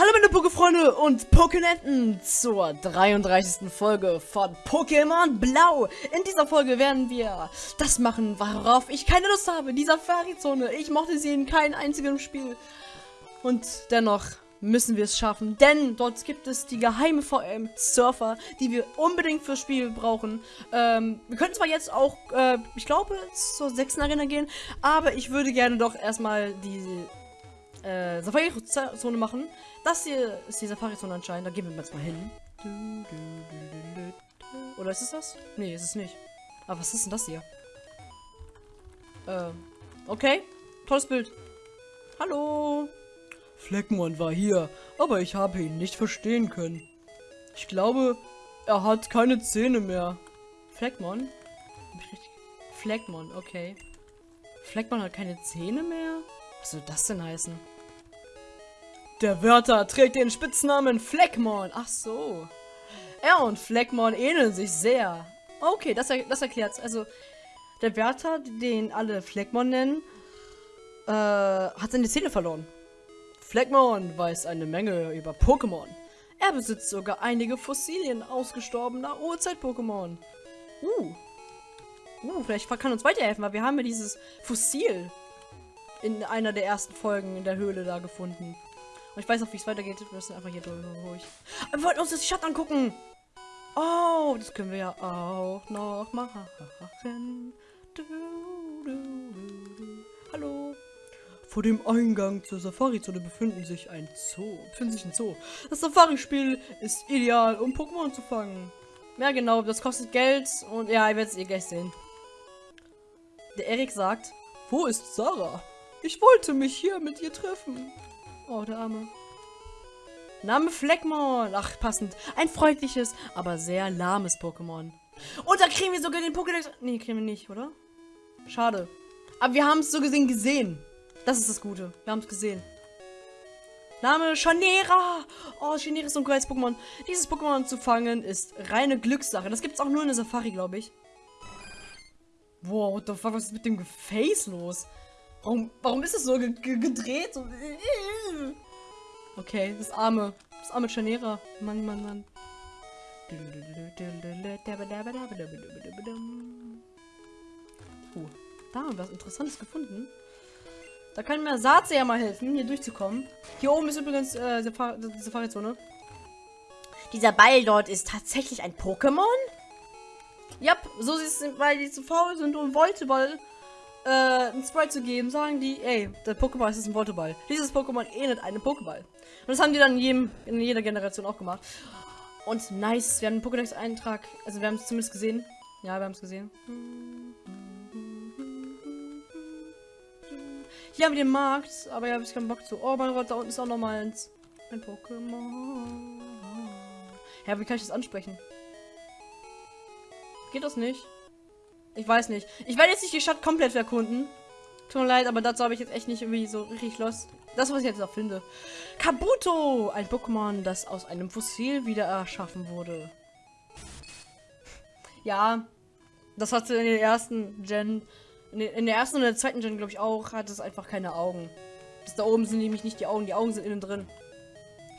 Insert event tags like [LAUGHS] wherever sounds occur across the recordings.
Hallo meine Pokéfreunde und Pokénetten zur 33. Folge von Pokémon Blau. In dieser Folge werden wir das machen, worauf ich keine Lust habe. Die Safari-Zone. Ich mochte sie in keinem einzigen Spiel. Und dennoch müssen wir es schaffen, denn dort gibt es die geheime VM-Surfer, die wir unbedingt fürs Spiel brauchen. Ähm, wir können zwar jetzt auch, äh, ich glaube, zur 6. Arena gehen, aber ich würde gerne doch erstmal die äh, Safari-Zone machen. Das hier ist die Safari-Zone anscheinend. Da gehen wir jetzt mal hin. Oder ist es das? Nee, ist es nicht. Aber was ist denn das hier? Ähm, okay. Tolles Bild. Hallo. Fleckmon war hier, aber ich habe ihn nicht verstehen können. Ich glaube, er hat keine Zähne mehr. Fleckmon? Fleckmon, okay. Fleckmon hat keine Zähne mehr? Was soll das denn heißen? Der Wörter trägt den Spitznamen Fleckmon. Ach so. Er und Fleckmon ähneln sich sehr. Okay, das, er das erklärt's. Also, der Wärter, den alle Fleckmon nennen, äh, hat seine Zähne verloren. Fleckmon weiß eine Menge über Pokémon. Er besitzt sogar einige Fossilien ausgestorbener Urzeit-Pokémon. Uh. Uh, vielleicht kann uns weiterhelfen, weil wir haben ja dieses Fossil in einer der ersten Folgen in der Höhle da gefunden. Und ich weiß auch, wie es weitergeht. Wir müssen einfach hier durch. Wir wollten uns das Stadt angucken. Oh, das können wir ja auch noch machen. Du, du, du, Hallo. Vor dem Eingang zur Safari-Zone befinden sich ein Zoo. Befindet sich ein Zoo. Das Safari-Spiel ist ideal, um Pokémon zu fangen. Ja, genau, das kostet Geld und ja, ihr werdet es eh gleich sehen. Der Erik sagt, wo ist Sarah? Ich wollte mich hier mit ihr treffen. Oh, der Arme. Name Fleckmon. Ach, passend. Ein freundliches, aber sehr lahmes Pokémon. Und da kriegen wir sogar den Pokédex. Nee, kriegen wir nicht, oder? Schade. Aber wir haben es so gesehen gesehen. Das ist das Gute. Wir haben es gesehen. Name Chanera. Oh, Chanera ist so ein geiles Pokémon. Dieses Pokémon zu fangen ist reine Glückssache. Das gibt es auch nur in der Safari, glaube ich. Wow, what the fuck, was ist mit dem Face los? Warum, warum ist es so ge ge gedreht? So, okay, das arme, das arme Chanera. Mann, Mann, Mann. Oh, da haben wir was Interessantes gefunden. Da kann mir Satze ja mal helfen, hier durchzukommen. Hier oben ist übrigens äh, die Safari-Zone. Dieser Ball dort ist tatsächlich ein Pokémon? Ja, so sieht es, weil die zu faul sind, um Volteball äh, ein Sprite zu geben, sagen die, ey, der Pokéball ist ein Volteball. Dieses Pokémon ähnelt einem Pokéball. Und das haben die dann in, jedem, in jeder Generation auch gemacht. Und nice, wir haben einen Pokédex-Eintrag, also wir haben es zumindest gesehen. Ja, wir haben es gesehen. Hier haben wir den Markt, aber ja, habe ich keinen Bock zu. Oh, mein Gott, da unten ist auch noch mal eins. Ein Pokémon. Ja, wie kann ich das ansprechen? Geht das nicht? Ich weiß nicht. Ich werde jetzt nicht die Stadt komplett erkunden. Tut mir leid, aber dazu habe ich jetzt echt nicht irgendwie so richtig los. Das, was ich jetzt noch finde. Kabuto! Ein Pokémon, das aus einem Fossil wieder erschaffen wurde. Ja, das hatte in der ersten Gen, in der ersten und der zweiten Gen, glaube ich, auch, hat es einfach keine Augen. Das da oben sind nämlich nicht die Augen, die Augen sind innen drin.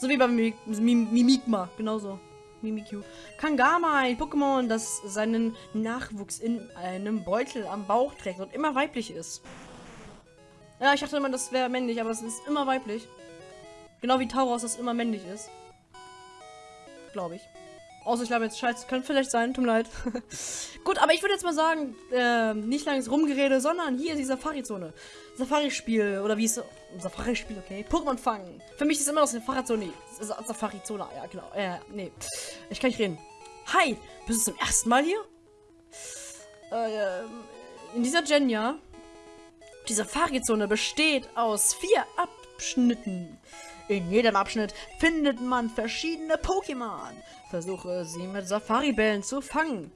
So wie beim Mimikma, genauso. Mimikyu. Kangama, ein Pokémon, das seinen Nachwuchs in einem Beutel am Bauch trägt und immer weiblich ist. Ja, ich dachte immer, das wäre männlich, aber es ist immer weiblich. Genau wie Tauros das immer männlich ist. Glaube ich. Außer ich glaube jetzt scheiße, könnte vielleicht sein, tut mir leid. [LAUGHS] Gut, aber ich würde jetzt mal sagen, äh, nicht langes Rumgerede, sondern hier ist die Safari-Zone. Safari-Spiel, oder wie ist Safari-Spiel, okay? Pokémon fangen. Für mich ist immer noch Safari-Zone. Safari-Zone, ja, genau. Äh, nee. Ich kann nicht reden. Hi, bist du zum ersten Mal hier? Äh, in dieser Gen, ja. Die Safari-Zone besteht aus vier Abschnitten. In jedem Abschnitt findet man verschiedene Pokémon. Versuche sie mit Safari-Bällen zu fangen.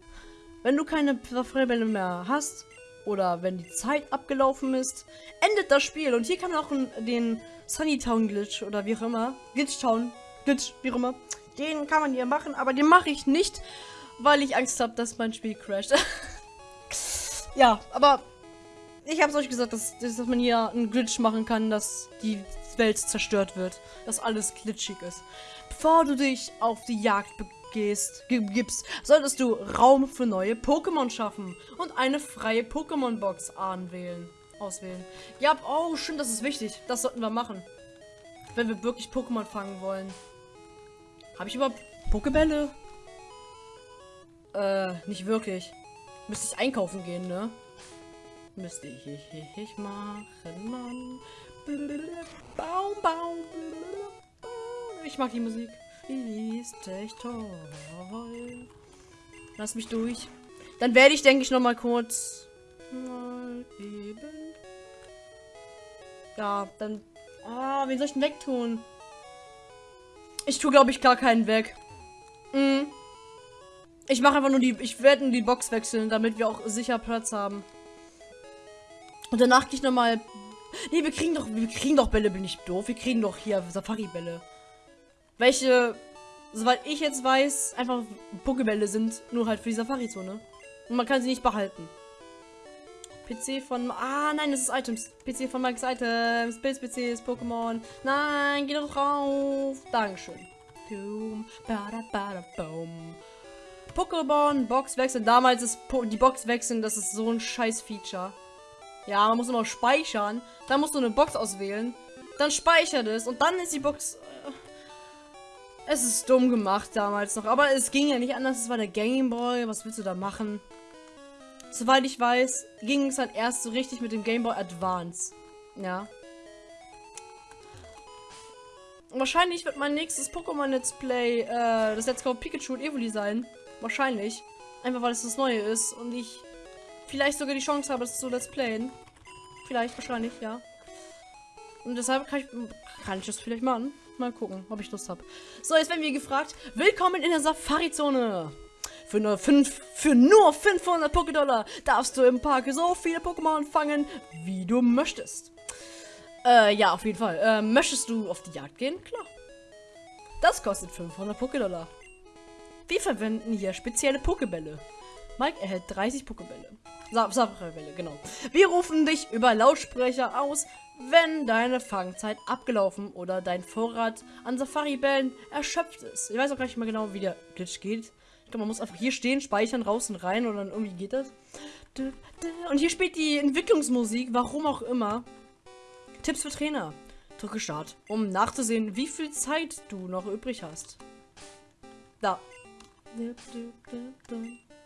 Wenn du keine Safari-Bälle mehr hast oder wenn die Zeit abgelaufen ist, endet das Spiel. Und hier kann man auch den Sunny Town Glitch oder wie auch immer, Glitch Town, Glitch, wie auch immer, den kann man hier machen, aber den mache ich nicht, weil ich Angst habe, dass mein Spiel crasht. [LAUGHS] ja, aber ich hab's euch gesagt, dass, dass man hier einen Glitch machen kann, dass die Welt zerstört wird. Dass alles glitschig ist. Bevor du dich auf die Jagd begehst, gibst, solltest du Raum für neue Pokémon schaffen und eine freie Pokémon-Box anwählen. Auswählen. Ja, oh, stimmt, das ist wichtig. Das sollten wir machen. Wenn wir wirklich Pokémon fangen wollen. Habe ich überhaupt Pokebälle? Äh, nicht wirklich. Müsste ich einkaufen gehen, ne? Müsste ich, ich, ich machen, Mann. Baum, Baum. Ich mag die Musik. Die ist echt toll. Lass mich durch. Dann werde ich, denke ich, noch mal kurz mal eben. Ja, dann. Ah, wen soll ich denn wegtun? Ich tue, glaube ich, gar keinen weg. Mhm. Ich mache einfach nur die. Ich werde nur die Box wechseln, damit wir auch sicher Platz haben. Und danach gehe ich nochmal. Nee, wir kriegen doch. Wir kriegen doch Bälle, bin ich doof. Wir kriegen doch hier Safari-Bälle. Welche, soweit ich jetzt weiß, einfach Pokebälle sind, nur halt für die Safari-Zone. Und man kann sie nicht behalten. PC von. Ah, nein, das ist Items. PC von Mike's Items. Pilz PCs, Pokémon. Nein, geh doch drauf. Dankeschön. Pokémon, Box wechseln. Damals ist po die Box wechseln, das ist so ein scheiß Feature. Ja, man muss immer speichern. Dann musst du eine Box auswählen. Dann speichert es und dann ist die Box. Äh, es ist dumm gemacht damals noch. Aber es ging ja nicht anders. Es war der Gameboy. Was willst du da machen? Soweit ich weiß, ging es dann erst so richtig mit dem Game Boy Advance. Ja. Wahrscheinlich wird mein nächstes Pokémon Let's Play äh, das Let's Go Pikachu und Evoli sein. Wahrscheinlich. Einfach weil es das Neue ist und ich vielleicht sogar die Chance habe, es zu Let's Playen. Vielleicht, wahrscheinlich, ja. Und deshalb kann ich, kann ich das vielleicht machen. Mal gucken, ob ich Lust habe. So, jetzt werden wir gefragt. Willkommen in der Safari-Zone. Für nur, fünf, für nur 500 Pokédollar darfst du im Park so viele Pokémon fangen, wie du möchtest. Äh, ja, auf jeden Fall. Äh, möchtest du auf die Jagd gehen? Klar. Das kostet 500 Pokédollar. Wir verwenden hier spezielle Pokébälle. Mike erhält 30 Pokébälle. Safari-Bälle, genau. Wir rufen dich über Lautsprecher aus, wenn deine Fangzeit abgelaufen oder dein Vorrat an Safari-Bällen erschöpft ist. Ich weiß auch gar nicht mehr genau, wie der Glitch geht glaube, man muss einfach hier stehen, speichern, raus und rein und dann irgendwie geht das. Und hier spielt die Entwicklungsmusik, warum auch immer. Tipps für Trainer. Drücke Start, um nachzusehen, wie viel Zeit du noch übrig hast. Da.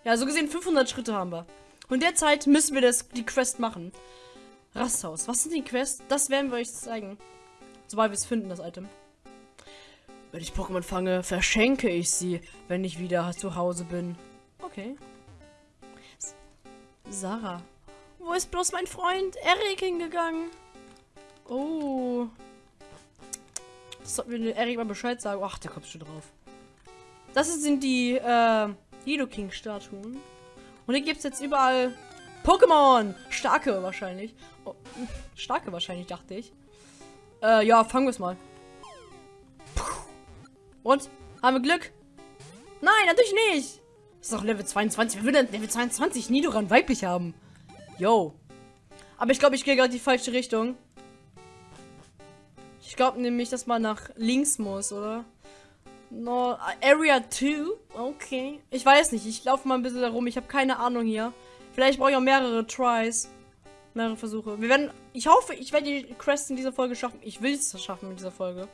Ja, so gesehen 500 Schritte haben wir. Und derzeit müssen wir das, die Quest machen. Rasthaus. Was sind die Quests? Das werden wir euch zeigen. Sobald wir es finden, das Item. Wenn ich Pokémon fange, verschenke ich sie, wenn ich wieder zu Hause bin. Okay. Sarah. Wo ist bloß mein Freund Erik hingegangen? Oh. Das sollten wir Erik mal Bescheid sagen. Ach, der kommt schon drauf. Das sind die äh, Nidoking-Statuen. Und hier gibt es jetzt überall Pokémon. Starke wahrscheinlich. Oh, [LAUGHS] starke wahrscheinlich, dachte ich. Äh, ja, fangen wir es mal. Und? Haben wir Glück? Nein, natürlich nicht. Das ist doch Level 22. Wer will denn Level 22 Nidoran weiblich haben? Yo. Aber ich glaube, ich gehe gerade die falsche Richtung. Ich glaube nämlich, dass man nach links muss, oder? No, Area 2? Okay. Ich weiß nicht. Ich laufe mal ein bisschen darum. Ich habe keine Ahnung hier. Vielleicht brauche ich auch mehrere Tries. Mehrere Versuche. Wir werden. Ich hoffe, ich werde die Quest in dieser Folge schaffen. Ich will es schaffen in dieser Folge.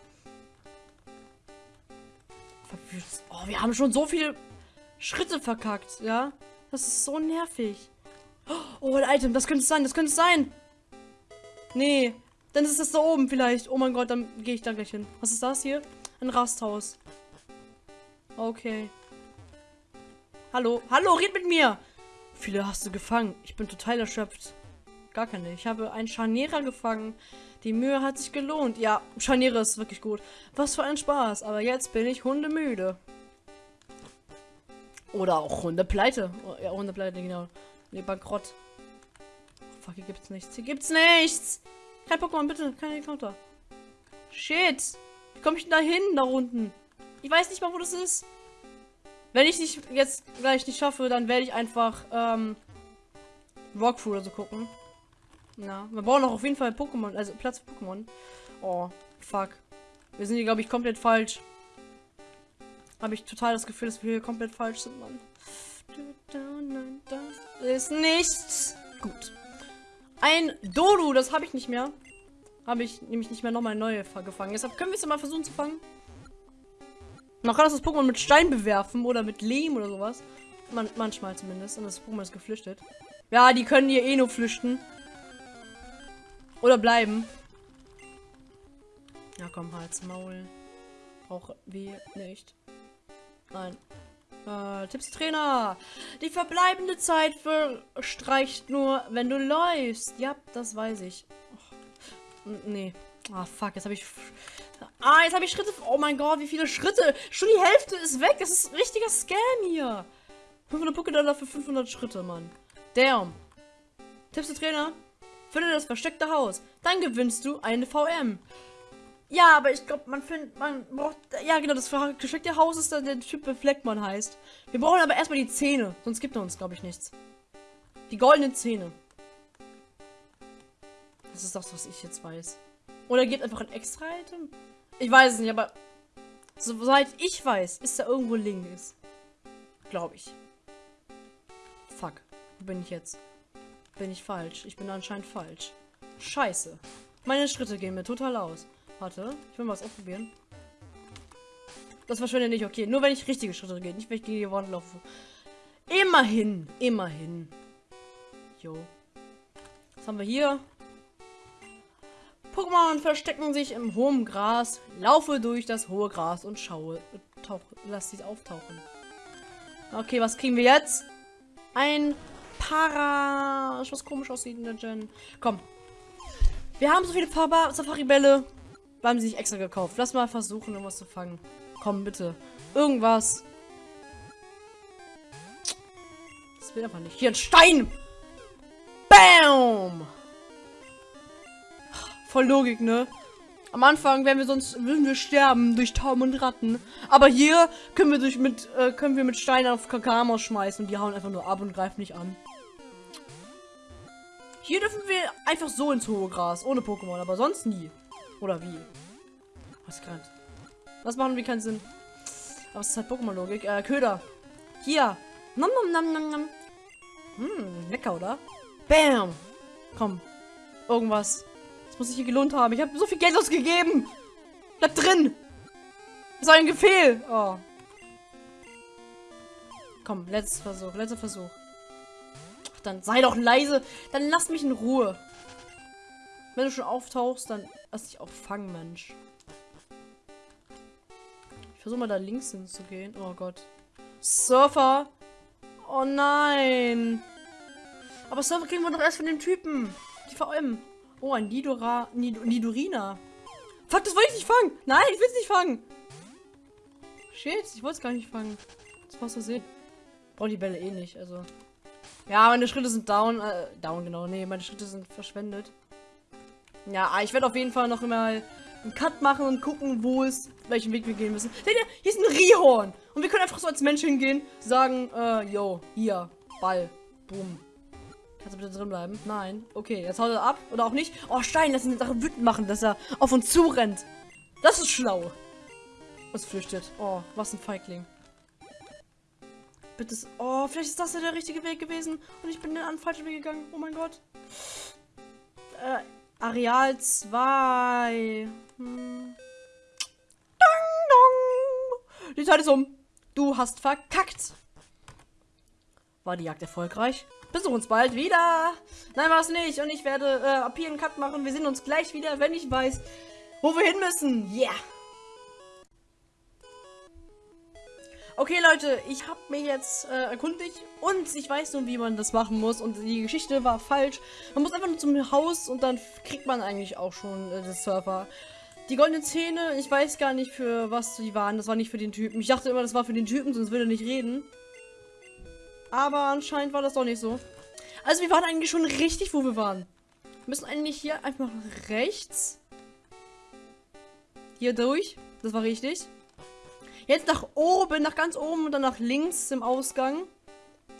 Oh, wir haben schon so viele Schritte verkackt, ja? Das ist so nervig. Oh, ein Item, das könnte es sein, das könnte es sein. Nee, dann ist es da oben vielleicht. Oh mein Gott, dann gehe ich da gleich hin. Was ist das hier? Ein Rasthaus. Okay. Hallo, hallo, red mit mir. Viele hast du gefangen. Ich bin total erschöpft. Gar keine. Ich habe einen Scharnierer gefangen. Die Mühe hat sich gelohnt. Ja, Scharniere ist wirklich gut. Was für ein Spaß. Aber jetzt bin ich hundemüde. Oder auch Hundepleite. Oh, ja, Hundepleite, genau. Nee, Bankrott. Fuck, hier gibt's nichts. Hier gibt's nichts. Kein Pokémon, bitte. Kein Encounter. Shit. Wie komme ich denn da hin, da unten? Ich weiß nicht mal, wo das ist. Wenn ich nicht jetzt gleich nicht schaffe, dann werde ich einfach ähm, Rockfru oder so gucken. Na, wir brauchen auch auf jeden Fall Pokémon, also Platz für Pokémon. Oh, fuck. Wir sind hier, glaube ich, komplett falsch. Habe ich total das Gefühl, dass wir hier komplett falsch sind, Mann. Das ist nichts. Gut. Ein Dodo, das habe ich nicht mehr. Habe ich nämlich nicht mehr nochmal neue gefangen. Deshalb können wir es mal versuchen zu fangen. Man kann das Pokémon mit Stein bewerfen oder mit Lehm oder sowas. Man manchmal zumindest. Und das Pokémon ist geflüchtet. Ja, die können hier eh nur flüchten. Oder bleiben. Ja, komm, Hals, Maul. Brauchen wir nicht. Nein. Äh, Tipps Trainer. Die verbleibende Zeit verstreicht nur, wenn du läufst. Ja, das weiß ich. Oh, nee. Ah, fuck, jetzt habe ich... Ah, jetzt habe ich Schritte... Oh mein Gott, wie viele Schritte. Schon die Hälfte ist weg. Das ist ein richtiger Scam hier. 500 Pokédollar für 500 Schritte, Mann. Damn. Tipps Trainer. Finde das versteckte Haus. Dann gewinnst du eine VM. Ja, aber ich glaube, man findet, man braucht, ja genau, das versteckte Haus ist dann der Typ Fleckmann heißt. Wir brauchen aber erstmal die Zähne, sonst gibt er uns, glaube ich, nichts. Die goldenen Zähne. Das ist das, was ich jetzt weiß. Oder gibt einfach ein extra Item? Ich weiß es nicht, aber soweit ich weiß, ist da irgendwo links. Glaube ich. Fuck. Wo bin ich jetzt? Bin ich falsch? Ich bin anscheinend falsch. Scheiße. Meine Schritte gehen mir total aus. Warte, ich will mal was ausprobieren. Das verschwindet nicht, okay. Nur wenn ich richtige Schritte gehe, nicht wenn ich gegen die Wand laufe. Immerhin, immerhin. Jo. Was haben wir hier? Pokémon verstecken sich im hohen Gras. Laufe durch das hohe Gras und schaue. Tauch, lass sie auftauchen. Okay, was kriegen wir jetzt? Ein Para. Was komisch aussieht in der Gen. Komm. Wir haben so viele Safari-Bälle. Haben sie sich extra gekauft. Lass mal versuchen, irgendwas zu fangen. Komm, bitte. Irgendwas. Das will einfach nicht. Hier ein Stein! Bam! Voll Logik, ne? Am Anfang werden wir sonst würden wir sterben durch Taum und Ratten. Aber hier können wir durch mit äh, können wir mit Steinen auf Kakamos schmeißen und die hauen einfach nur ab und greifen nicht an. Hier dürfen wir einfach so ins hohe Gras, ohne Pokémon, aber sonst nie. Oder wie? Was kann? Was machen wir keinen Sinn? Aber es ist halt Pokémon-Logik. Äh, Köder. Hier. Nom nom nom nom nom. Hm, lecker, oder? Bam. Komm. Irgendwas. Das muss sich hier gelohnt haben. Ich habe so viel Geld ausgegeben. Bleib drin. Das war ein Gefehl. Oh. Komm, letzter Versuch. Letzter Versuch. Ach, dann sei doch leise. Dann lass mich in Ruhe. Wenn du schon auftauchst, dann lass dich auch fangen, Mensch. Ich versuche mal da links hinzugehen. Oh Gott. Surfer. Oh nein. Aber Surfer kriegen wir doch erst von dem Typen. Die VM. Oh, ein Nidora. Nid Nidorina. Fuck, das wollte ich nicht fangen. Nein, ich will es nicht fangen. Shit, ich wollte es gar nicht fangen. Das war's so sehen. Brauche die Bälle eh nicht, also. Ja, meine Schritte sind down. Äh, down, genau. Nee, meine Schritte sind verschwendet. Ja, ich werde auf jeden Fall noch immer einen Cut machen und gucken, wo es, welchen Weg wir gehen müssen. Seht ihr, hier ist ein Rihorn. Und wir können einfach so als Mensch hingehen, sagen, äh, yo, hier, Ball, boom. Kannst du bitte drin bleiben? Nein. Okay, jetzt haut er ab. Oder auch nicht. Oh, Stein, lass ihn Sache wütend machen, dass er auf uns zurennt. Das ist schlau. Und flüchtet. Oh, was ein Feigling. Bitte. Oh, vielleicht ist das ja der richtige Weg gewesen. Und ich bin den falschen Weg gegangen. Oh mein Gott. Äh, Areal 2. Hm. Dong, dong. Die Zeit ist um. Du hast verkackt. War die Jagd erfolgreich? Besuch uns bald wieder. Nein, war es nicht. Und ich werde äh, ab hier einen Cut machen. Wir sehen uns gleich wieder, wenn ich weiß, wo wir hin müssen. Yeah. Okay, Leute, ich habe mir jetzt äh, erkundigt und ich weiß nun, wie man das machen muss. Und die Geschichte war falsch. Man muss einfach nur zum Haus und dann kriegt man eigentlich auch schon äh, das Surfer. Die goldenen Zähne, ich weiß gar nicht, für was die waren. Das war nicht für den Typen. Ich dachte immer, das war für den Typen, sonst würde er nicht reden. Aber anscheinend war das doch nicht so. Also wir waren eigentlich schon richtig, wo wir waren. Wir müssen eigentlich hier einfach rechts. Hier durch. Das war richtig. Jetzt nach oben, nach ganz oben und dann nach links im Ausgang.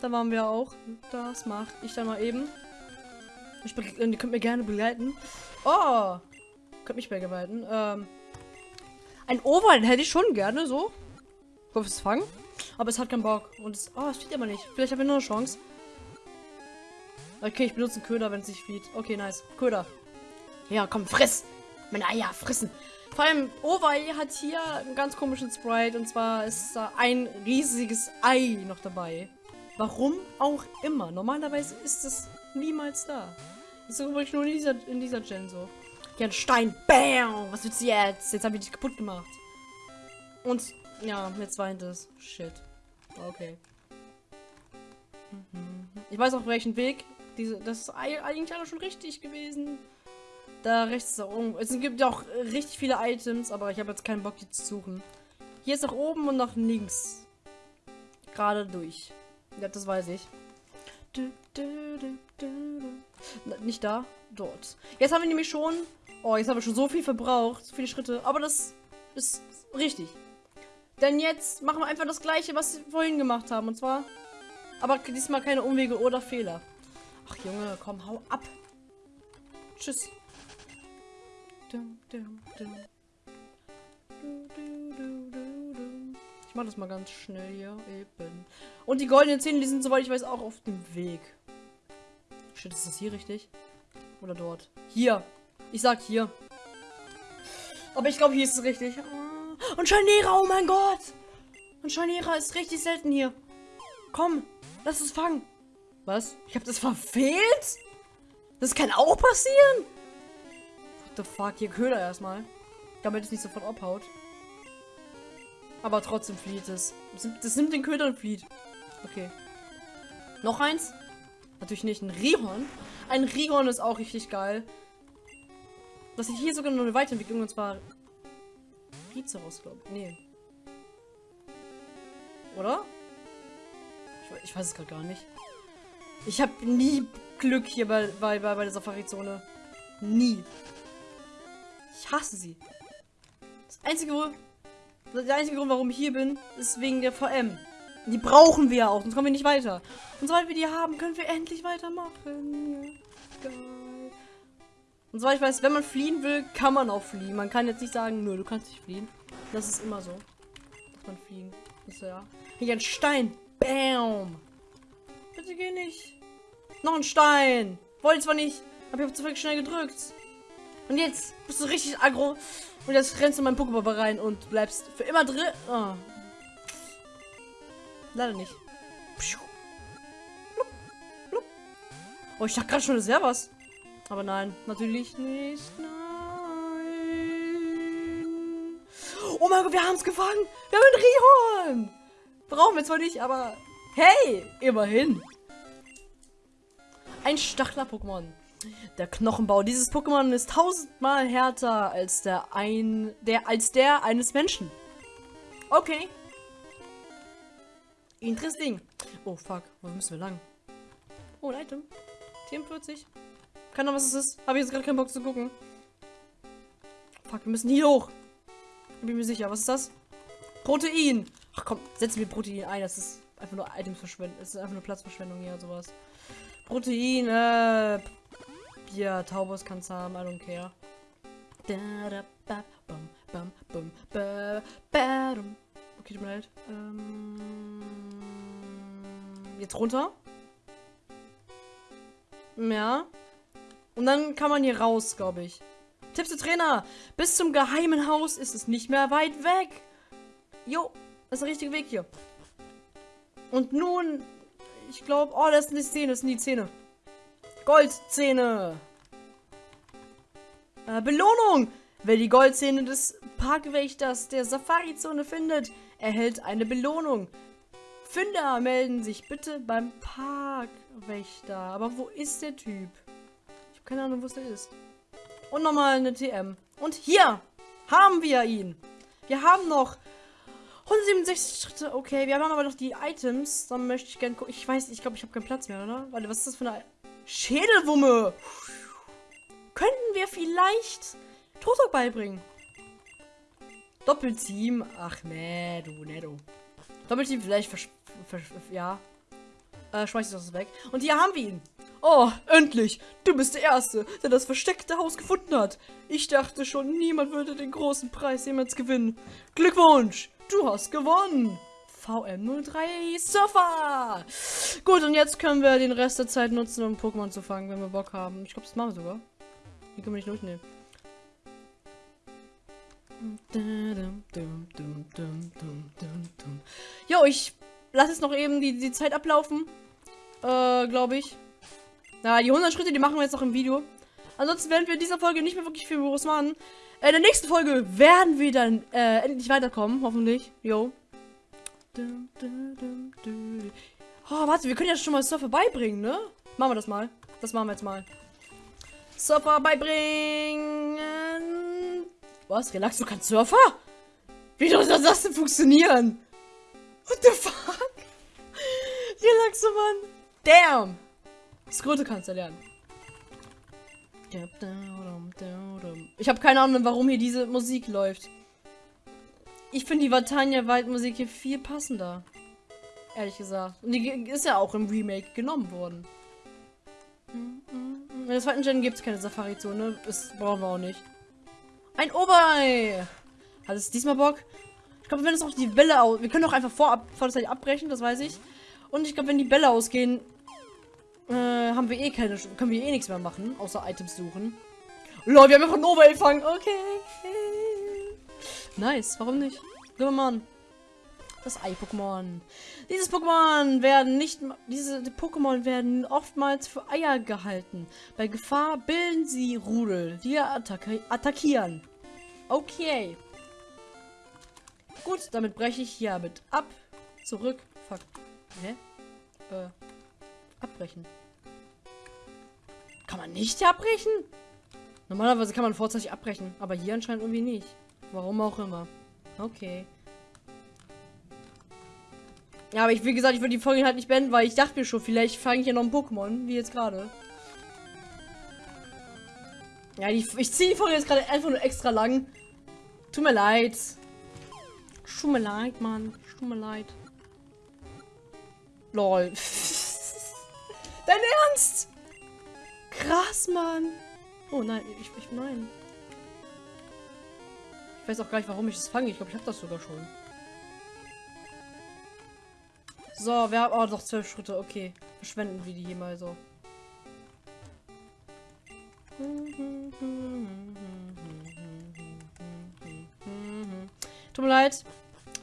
Da waren wir auch. Das mache ich dann mal eben. Ich, be- ihr könnt mir gerne begleiten. Oh! Könnt mich begleiten. Ähm, ein Oval hätte ich schon gerne, so. Fürs Fangen. Aber es hat keinen Bock. Und es. Oh, es flieht aber nicht. Vielleicht habe ich noch eine Chance. Okay, ich benutze einen Köder, wenn es nicht flieht. Okay, nice. Köder. Ja, komm, friss! Meine Eier frissen! Vor allem, Owei hat hier einen ganz komischen Sprite. Und zwar ist da ein riesiges Ei noch dabei. Warum auch immer. Normalerweise ist es niemals da. Das ist übrigens nur in dieser, in dieser Gen so. Hier ein Stein. Bam! Was willst du jetzt? Jetzt habe ich dich kaputt gemacht. Und, ja, jetzt weint es. Shit. Okay. Mhm. Ich weiß auch welchen Weg. Diese, das ist ei- eigentlich alles schon richtig gewesen. Da rechts ist auch oben. Es gibt ja auch richtig viele Items, aber ich habe jetzt keinen Bock, die zu suchen. Hier ist nach oben und nach links. Gerade durch. Ja, das weiß ich. Du, du, du, Nicht da, dort. Jetzt haben wir nämlich schon. Oh, jetzt haben wir schon so viel verbraucht, so viele Schritte. Aber das ist richtig. Denn jetzt machen wir einfach das gleiche, was wir vorhin gemacht haben. Und zwar. Aber diesmal keine Umwege oder Fehler. Ach Junge, komm, hau ab. Tschüss. Ich mach das mal ganz schnell hier eben. Und die goldenen Zähne, die sind, soweit ich weiß, auch auf dem Weg. Shit, ist das hier richtig? Oder dort? Hier. Ich sag hier. Aber ich glaube, hier ist es richtig. Ah. Und Scharnierer, oh mein Gott. Und Scharnierer ist richtig selten hier. Komm, lass es fangen. Was? Ich habe das verfehlt? Das kann auch passieren? What the fuck? Hier Köder erstmal. Damit es nicht sofort abhaut. Aber trotzdem flieht es. Das nimmt, den Köder und flieht. Okay. Noch eins? Natürlich nicht. Ein Rihorn. Ein Rihorn ist auch richtig geil. Das ist hier sogar noch eine Weiterentwicklung und zwar Rizeros, glaube ich. Nee. Oder? Ich, ich weiß es gerade gar nicht. Ich habe nie Glück hier bei, bei, bei, bei der Safari-Zone. Nie. Ich hasse sie. Das einzige, der einzige Grund, warum ich hier bin, ist wegen der VM. Die brauchen wir auch, sonst kommen wir nicht weiter. Und sobald wir die haben, können wir endlich weitermachen. Ja. Und zwar, ich weiß, wenn man fliehen will, kann man auch fliehen. Man kann jetzt nicht sagen, nö, du kannst nicht fliehen. Das ist immer so. Dass man fliehen. Ist ja. Hier ein Stein. Bam. Bitte geh nicht. Noch ein Stein. Wollte zwar nicht, aber ich habe zu viel schnell gedrückt. Und jetzt bist du richtig aggro. Und jetzt rennst du in meinen Pokéball rein und bleibst für immer drin. Oh. Leider nicht. Oh, ich dachte gerade schon, das wäre was. Aber nein, natürlich nicht. Nein. Oh mein Gott, wir haben es gefangen. Wir haben einen Rihorn. Brauchen wir zwar nicht, aber hey, immerhin. Ein Stachler-Pokémon. Der Knochenbau dieses Pokémon ist tausendmal härter als der ein der als der eines Menschen. Okay. Interesting. Oh fuck, wo müssen wir lang? Oh, ein Item. 44. Keine Ahnung, was es ist. Habe ich jetzt gerade keinen Bock zu gucken. Fuck, wir müssen hier hoch. Bin mir sicher. Was ist das? Protein. Ach komm, setzen wir Protein ein. Das ist einfach nur Itemsverschwendung. Das ist einfach nur Platzverschwendung hier, sowas. Protein, äh. Ja, Taubos kann's haben. I don't care. Okay, tut mir leid. Ähm, jetzt runter. Ja. Und dann kann man hier raus, glaube ich. Tipps der Trainer. Bis zum geheimen Haus ist es nicht mehr weit weg. Jo, das ist der richtige Weg hier. Und nun, ich glaube, oh, das sind die Zähne, das sind die Zähne. Goldzähne. Äh, Belohnung. Wer die Goldzähne des Parkwächters der Safari-Zone findet, erhält eine Belohnung. Finder melden sich bitte beim Parkwächter. Aber wo ist der Typ? Keine Ahnung, wo es ist. Und nochmal eine TM. Und hier haben wir ihn. Wir haben noch 167 Schritte. Okay, wir haben aber noch die Items. Dann möchte ich gerne gucken. Ich weiß, ich glaube, ich habe keinen Platz mehr, oder? Warte, was ist das für eine Schädelwumme? Könnten wir vielleicht Totok beibringen? Doppelteam. Ach, nee, du, nee, du. Doppelteam vielleicht ja. Äh, schmeiß ich das weg. Und hier haben wir ihn. Oh, endlich! Du bist der Erste, der das versteckte Haus gefunden hat. Ich dachte schon, niemand würde den großen Preis jemals gewinnen. Glückwunsch! Du hast gewonnen! VM03 Surfer! Gut, und jetzt können wir den Rest der Zeit nutzen, um Pokémon zu fangen, wenn wir Bock haben. Ich glaube, das machen wir sogar. Die können wir nicht durchnehmen. Jo, ich lasse jetzt noch eben die, die Zeit ablaufen. Äh, glaube ich. Na, die 100 Schritte, die machen wir jetzt noch im Video. Ansonsten werden wir in dieser Folge nicht mehr wirklich viel groß machen. Äh, in der nächsten Folge werden wir dann äh, endlich weiterkommen, hoffentlich. Jo. Oh, warte, wir können ja schon mal Surfer beibringen, ne? Machen wir das mal. Das machen wir jetzt mal. Surfer beibringen. Was? Relax, du kannst Surfer? Wie soll das denn funktionieren? What the fuck? [LAUGHS] Relaxo, Mann. Damn. Skröte kannst du lernen. Ich habe keine Ahnung, warum hier diese Musik läuft. Ich finde die Vatania Waldmusik hier viel passender. Ehrlich gesagt. Und die ist ja auch im Remake genommen worden. In der zweiten Gen gibt es keine Safari-Zone. Das brauchen wir auch nicht. Ein Oberei! Hat es diesmal Bock? Ich glaube, wenn es auch die Bälle aus... Wir können doch einfach vor, vor der Zeit abbrechen, das weiß ich. Und ich glaube, wenn die Bälle ausgehen, äh, haben wir eh keine, können wir eh nichts mehr machen, außer Items suchen. Lol, wir haben einfach Nova gefangen. Okay. Nice, warum nicht? Gehen mal an. Das Ei-Pokémon. Dieses Pokémon werden nicht, diese die Pokémon werden oftmals für Eier gehalten. Bei Gefahr bilden sie Rudel, die attacki attackieren. Okay. Gut, damit breche ich hiermit ab. Zurück. Fuck. Hä? Äh. Abbrechen. Kann man nicht abbrechen? Normalerweise kann man vorzeitig abbrechen, aber hier anscheinend irgendwie nicht. Warum auch immer. Okay. Ja, aber ich, wie gesagt, ich würde die Folge halt nicht beenden, weil ich dachte mir schon, vielleicht fange ich ja noch ein Pokémon, wie jetzt gerade. Ja, die, ich ziehe die Folge jetzt gerade einfach nur extra lang. Tut mir leid. Tut mir leid, Mann. Tut mir leid. Lol. [LAUGHS] Dein Ernst? Krass, Mann. Oh nein, ich, ich nein. Ich weiß auch gar nicht, warum ich das fange. Ich glaube, ich habe das sogar schon. So, wir haben auch noch zwölf Schritte. Okay, verschwenden wir die hier mal so. Tut mir leid.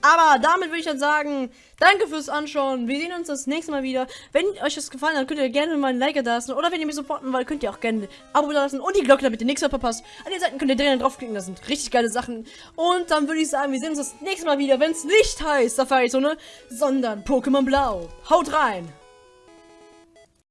Aber damit würde ich dann sagen, danke fürs Anschauen. Wir sehen uns das nächste Mal wieder. Wenn euch das gefallen hat, könnt ihr gerne mal ein Like da lassen. Oder wenn ihr mich supporten wollt, könnt ihr auch gerne ein Abo da lassen und die Glocke, damit ihr nichts mehr verpasst. An den Seiten könnt ihr drinnen draufklicken, das sind richtig geile Sachen. Und dann würde ich sagen, wir sehen uns das nächste Mal wieder, wenn es nicht heißt Safari-Zone, sondern Pokémon Blau. Haut rein!